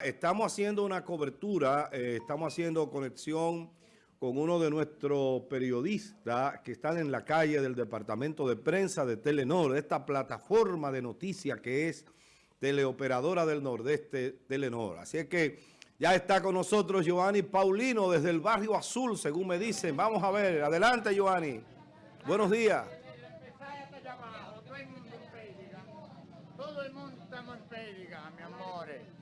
Estamos haciendo una cobertura, eh, estamos haciendo conexión con uno de nuestros periodistas que están en la calle del Departamento de Prensa de Telenor, esta plataforma de noticias que es Teleoperadora del Nordeste Telenor. Así es que ya está con nosotros Giovanni Paulino desde el Barrio Azul, según me dicen. Vamos a ver, adelante Giovanni. Buenos días. Todo el mundo estamos en pérdida, mi amores.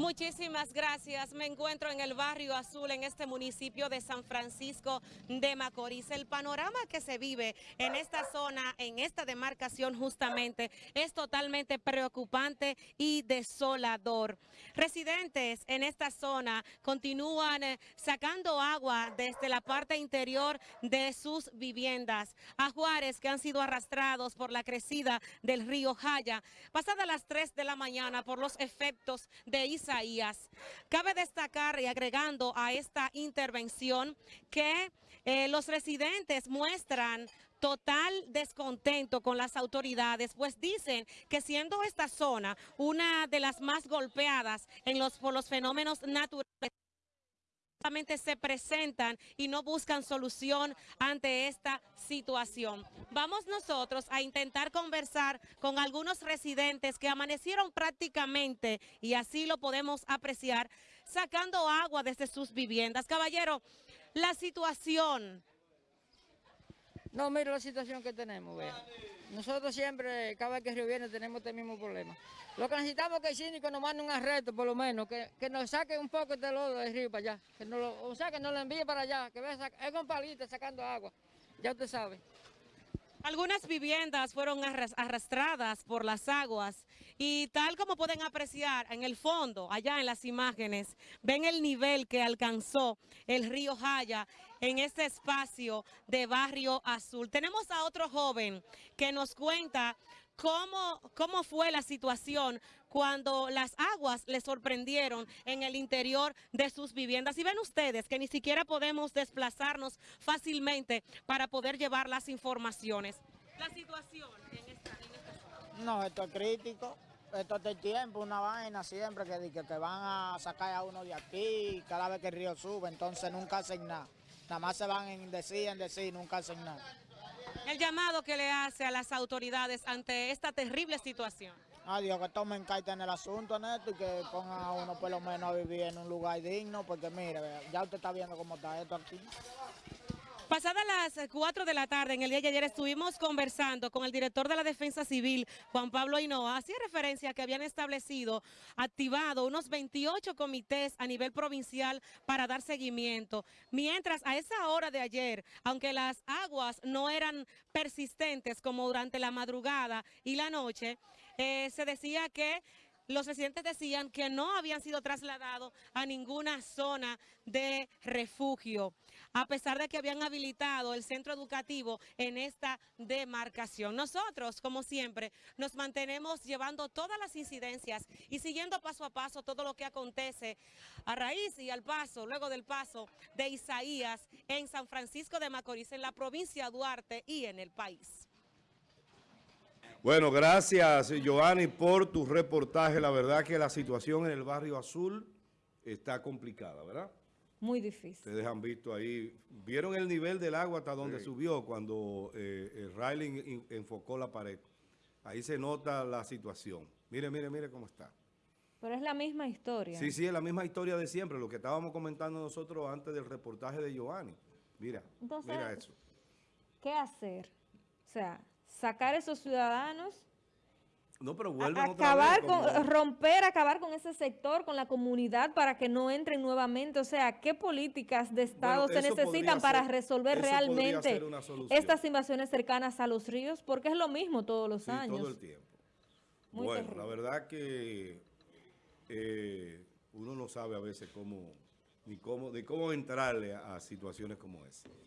Muchísimas gracias. Me encuentro en el barrio Azul, en este municipio de San Francisco de Macorís. El panorama que se vive en esta zona, en esta demarcación justamente, es totalmente preocupante y desolador. Residentes en esta zona continúan eh, sacando agua desde la parte interior de sus viviendas. Ajuares que han sido arrastrados por la crecida del río Jaya, pasadas las 3 de la mañana por los efectos de Isa Cabe destacar y agregando a esta intervención que eh, los residentes muestran total descontento con las autoridades, pues dicen que siendo esta zona una de las más golpeadas en los, por los fenómenos naturales, se presentan y no buscan solución ante esta situación. Vamos nosotros a intentar conversar con algunos residentes que amanecieron prácticamente, y así lo podemos apreciar, sacando agua desde sus viviendas. Caballero, la situación no, mira la situación que tenemos, vea. Nosotros siempre, cada vez que Río viene, tenemos este mismo problema. Lo que necesitamos es que el síndico nos mande un arresto, por lo menos, que, nos saque un poco de lodo de río para allá. Que nos lo, o sea, que nos lo envíe para allá, que vea, es con palitos sacando agua. Ya usted sabe. Algunas viviendas fueron arrastradas por las aguas y tal como pueden apreciar en el fondo, allá en las imágenes, ven el nivel que alcanzó el río Jaya en este espacio de Barrio Azul. Tenemos a otro joven que nos cuenta cómo, cómo fue la situación cuando las aguas le sorprendieron en el interior de sus viviendas. Y ven ustedes que ni siquiera podemos desplazarnos fácilmente para poder llevar las informaciones. La situación en esta, en esta No, esto es crítico. Esto es tiempo, una vaina siempre que, que, que van a sacar a uno de aquí cada vez que el río sube, entonces nunca hacen nada. Nada más se van en decir, en decir, nunca hacen nada. El llamado que le hace a las autoridades ante esta terrible situación. Adiós, que tomen carta en el asunto, Neto, y que pongan a uno por lo menos a vivir en un lugar digno, porque mire, ya usted está viendo cómo está esto aquí. Pasadas las 4 de la tarde, en el día de ayer, estuvimos conversando con el director de la Defensa Civil, Juan Pablo Hinoa. Hacía referencia a que habían establecido, activado unos 28 comités a nivel provincial para dar seguimiento. Mientras a esa hora de ayer, aunque las aguas no eran persistentes como durante la madrugada y la noche, eh, se decía que los residentes decían que no habían sido trasladados a ninguna zona de refugio, a pesar de que habían habilitado el centro educativo en esta demarcación. Nosotros, como siempre, nos mantenemos llevando todas las incidencias y siguiendo paso a paso todo lo que acontece a raíz y al paso, luego del paso de Isaías en San Francisco de Macorís, en la provincia de Duarte y en el país. Bueno, gracias Giovanni por tu reportaje. La verdad que la situación en el barrio azul está complicada, ¿verdad? Muy difícil. Ustedes han visto ahí, vieron el nivel del agua hasta donde subió cuando eh, Riley enfocó la pared. Ahí se nota la situación. Mire, mire, mire cómo está. Pero es la misma historia. Sí, sí, es la misma historia de siempre, lo que estábamos comentando nosotros antes del reportaje de Giovanni. Mira, mira eso. ¿Qué hacer? O sea, sacar esos ciudadanos, no, pero vuelven acabar con, romper, acabar con ese sector, con la comunidad para que no entren nuevamente. O sea, ¿qué políticas de Estado se necesitan para resolver realmente estas invasiones cercanas a los ríos? Porque es lo mismo todos los años. todo el tiempo. bueno, la verdad que eh, uno no sabe a veces cómo, ni cómo, ni cómo entrarle a situaciones como esa.